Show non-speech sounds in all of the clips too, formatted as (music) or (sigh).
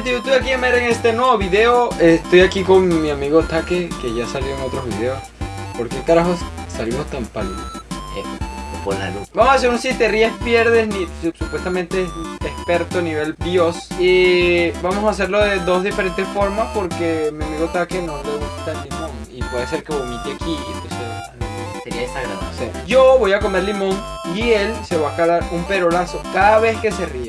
gente, yo estoy aquí en este nuevo video. Estoy aquí con mi amigo Take, que ya salió en otros videos. ¿Por qué carajos salimos tan pálidos? Eh, por la luz. Vamos a hacer un si te ríes pierdes, ni, supuestamente experto nivel Dios. Y vamos a hacerlo de dos diferentes formas porque mi amigo Take no le gusta el limón. Y puede ser que vomite aquí, entonces sería desagradable. Yo voy a comer limón y él se va a calar un perolazo cada vez que se ría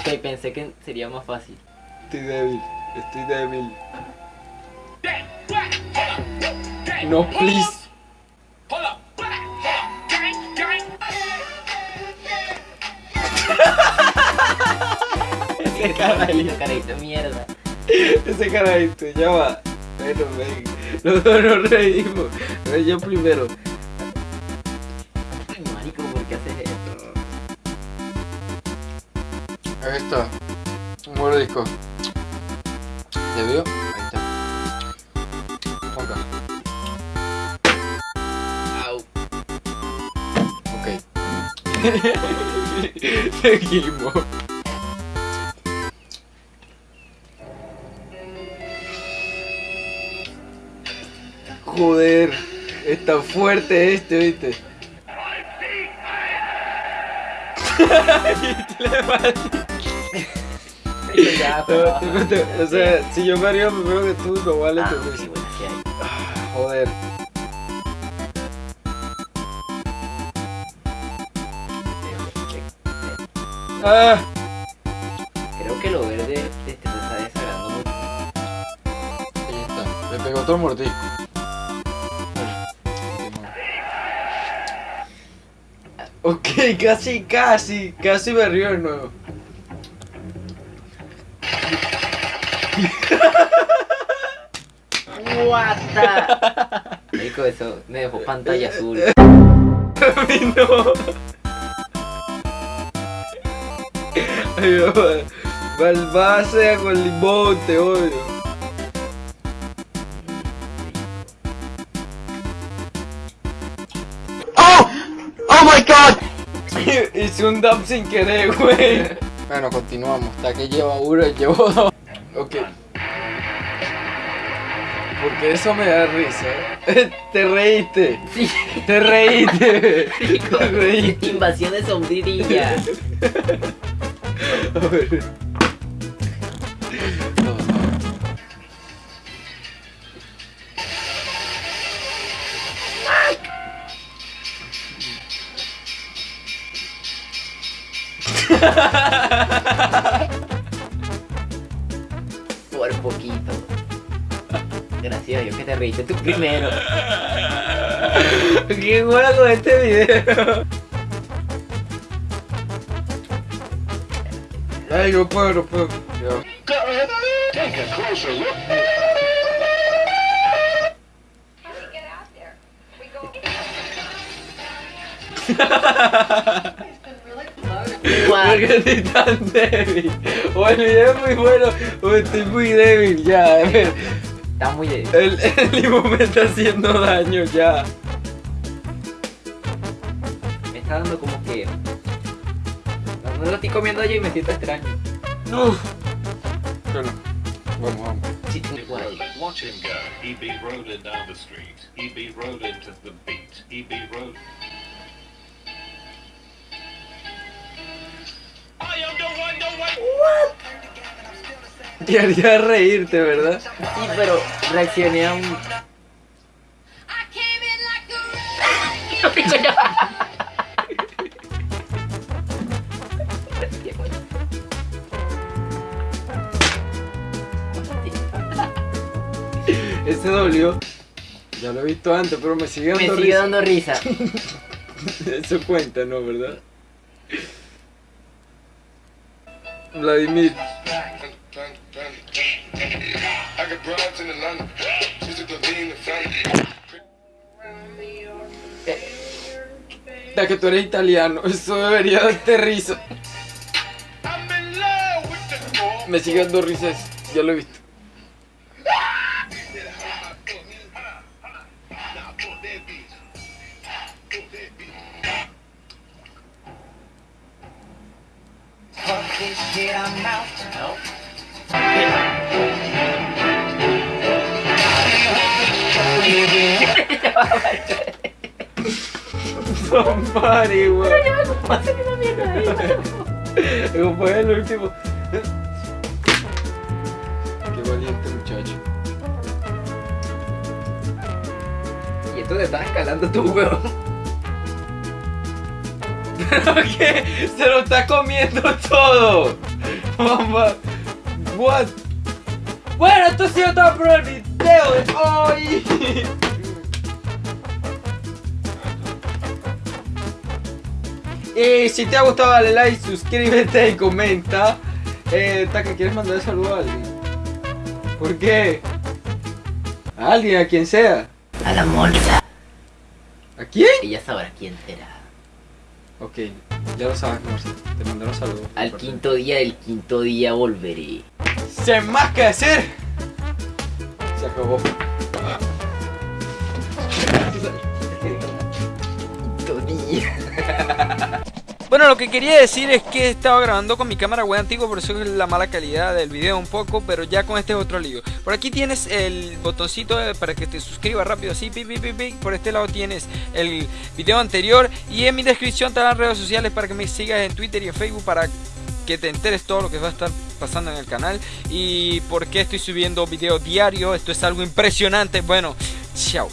Ok, pensé que sería más fácil. Estoy débil, estoy débil. No, please. Ese carajito, carajito, mierda. Ese carajito, ya va. Bueno, ven. Los dos nos reímos. Yo primero. Ahí está. Un mordisco. ¿Ya vio? Ahí está. Acá. Au. Ok. (laughs) Seguimos. Joder, está fuerte este, ¿viste? (laughs) (laughs) ya, (laughs) o sea, si yo me río primero que tú, no vale ah, tu sí, bueno, sí hay. Ah, joder. Ah. Creo que lo verde te, te está desagradando mucho. Ahí está, me pegó otro mordisco. Ok, casi, casi, casi me río de nuevo. What the... Rico, eso me dejó pantalla azul. (laughs) A mí no. Ay, con limón, te odio. ¡Oh! ¡Oh my god! (laughs) Hice un dump sin querer, güey. Bueno, continuamos. Hasta que lleva uno y llevo dos. Ok. Porque eso me da risa. (laughs) Te reíste. Sí. Te reíste. (laughs) (laughs) Te reíste. Invasión de sombrilla. A ver. Por poquito. Gracias a Dios que te reíste tú primero. Qué bueno con este video. Ay, no puedo, no puedo. Ya. (laughs) Guau. ¿Por qué estoy tan débil? O el video es muy bueno o estoy muy débil ya. a ver. Está muy débil. El, el limón me está haciendo daño ya. Me está dando como que. No, no lo estoy comiendo yo y me siento extraño. No. Bueno, vamos, vamos. Sí. Watch him go. He be rolling down the street. He be rolling to the beat. He be rolling. One. Te haría reírte, ¿verdad? Sí, pero reaccioné a un. Ese dolió. Ya lo he visto antes, pero me sigue Me dando sigue risa. dando risa. (laughs) Eso cuenta, ¿no? ¿Verdad? Family. Ya que tú eres italiano, eso debería darte risa. Me sigue dando risas, ya lo he visto. Somebody, weón. (laughs) Como fue el último. Qué valiente muchacho. Y esto te estás escalando tú, weón. ¿Pero qué? Se lo está comiendo todo. Mamá. What? Bueno, esto ha sido todo por el video de hoy. Y si te ha gustado dale like, suscríbete y comenta. Eh, Taka, ¿quieres mandar saludo a alguien? ¿Por qué? A alguien, a quien sea. A la monza. ¿A quién? Ella sabrá quién será. Ok, ya lo sabes, Marcia. Te mandaron saludos. Al quinto día del quinto día volveré. Sin más que decir. Se acabó. (laughs) Quinto día. Lo que quería decir es que estaba grabando con mi cámara web antigua, por eso es la mala calidad del video un poco, pero ya con este es otro lío. Por aquí tienes el botoncito para que te suscribas rápido, así, pi, pi, pi. Por este lado tienes el video anterior y en mi descripción te dan redes sociales para que me sigas en Twitter y en Facebook para que te enteres todo lo que va a estar pasando en el canal y por qué estoy subiendo video diario. Esto es algo impresionante. Bueno, chao.